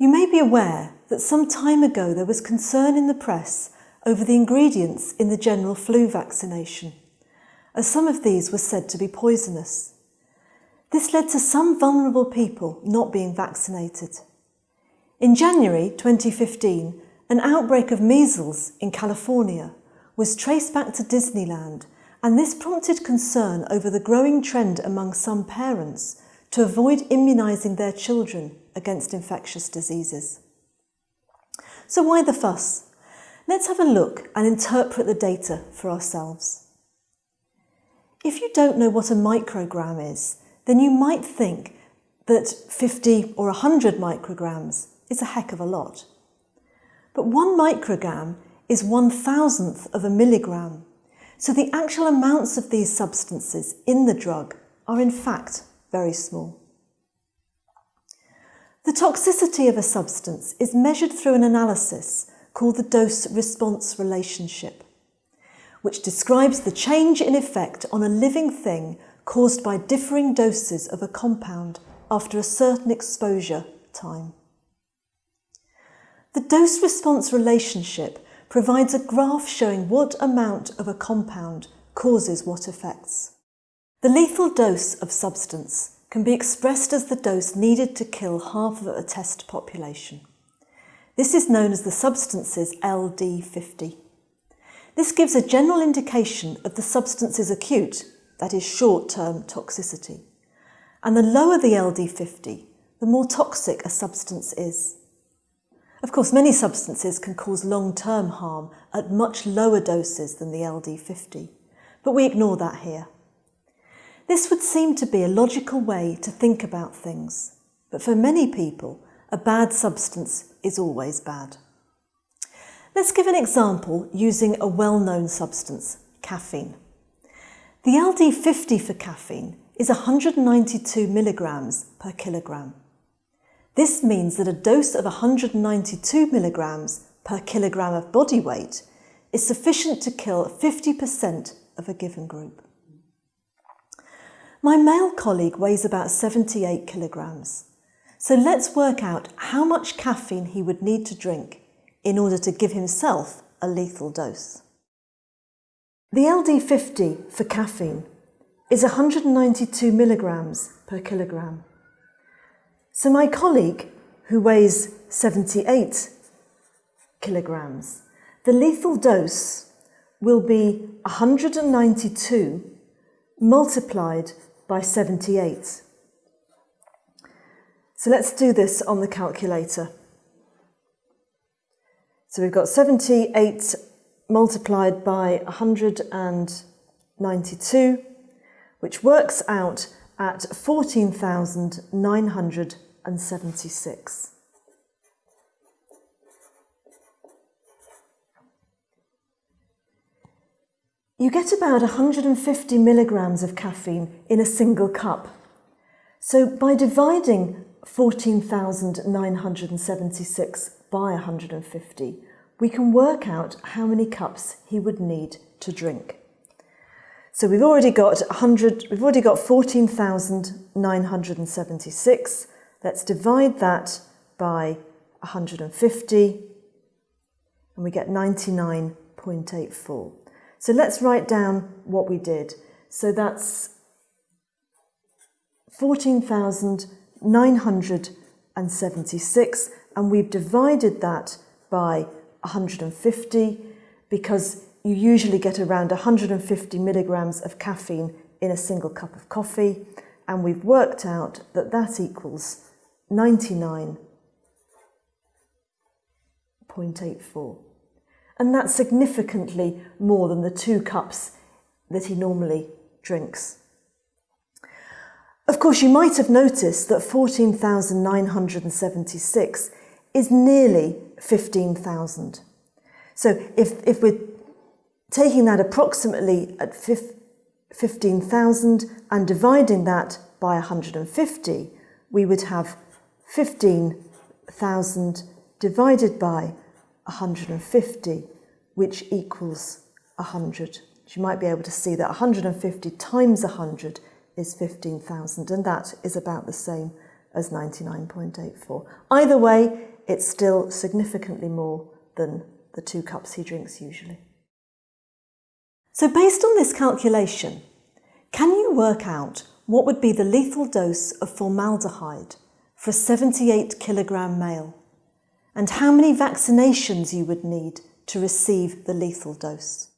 You may be aware that some time ago there was concern in the press over the ingredients in the general flu vaccination, as some of these were said to be poisonous. This led to some vulnerable people not being vaccinated. In January 2015, an outbreak of measles in California was traced back to Disneyland and this prompted concern over the growing trend among some parents to avoid immunising their children against infectious diseases. So why the fuss? Let's have a look and interpret the data for ourselves. If you don't know what a microgram is, then you might think that 50 or 100 micrograms is a heck of a lot. But one microgram is one thousandth of a milligram. So the actual amounts of these substances in the drug are in fact very small. The toxicity of a substance is measured through an analysis called the dose-response relationship, which describes the change in effect on a living thing caused by differing doses of a compound after a certain exposure time. The dose-response relationship provides a graph showing what amount of a compound causes what effects. The lethal dose of substance can be expressed as the dose needed to kill half of a test population. This is known as the substance's LD50. This gives a general indication of the substance's acute, that is short-term toxicity. And the lower the LD50, the more toxic a substance is. Of course, many substances can cause long-term harm at much lower doses than the LD50, but we ignore that here. This would seem to be a logical way to think about things, but for many people, a bad substance is always bad. Let's give an example using a well-known substance, caffeine. The LD50 for caffeine is 192 milligrams per kilogram. This means that a dose of 192 milligrams per kilogram of body weight is sufficient to kill 50% of a given group. My male colleague weighs about 78 kilograms. So let's work out how much caffeine he would need to drink in order to give himself a lethal dose. The LD50 for caffeine is 192 milligrams per kilogram. So my colleague, who weighs 78 kilograms, the lethal dose will be 192 multiplied by 78. So let's do this on the calculator. So we've got 78 multiplied by 192, which works out at 14,976. You get about 150 milligrams of caffeine in a single cup. So by dividing 14,976 by 150, we can work out how many cups he would need to drink. So we've already got 100, we've already got 14,976. Let's divide that by 150 and we get 99.84. So let's write down what we did. So that's 14,976 and we've divided that by 150 because you usually get around 150 milligrams of caffeine in a single cup of coffee and we've worked out that that equals 99.84 and that's significantly more than the two cups that he normally drinks. Of course, you might have noticed that 14,976 is nearly 15,000. So if, if we're taking that approximately at 15,000 and dividing that by 150, we would have 15,000 divided by 150, which equals 100. You might be able to see that 150 times 100 is 15,000, and that is about the same as 99.84. Either way, it's still significantly more than the two cups he drinks usually. So based on this calculation, can you work out what would be the lethal dose of formaldehyde for a 78 kilogram male and how many vaccinations you would need to receive the lethal dose?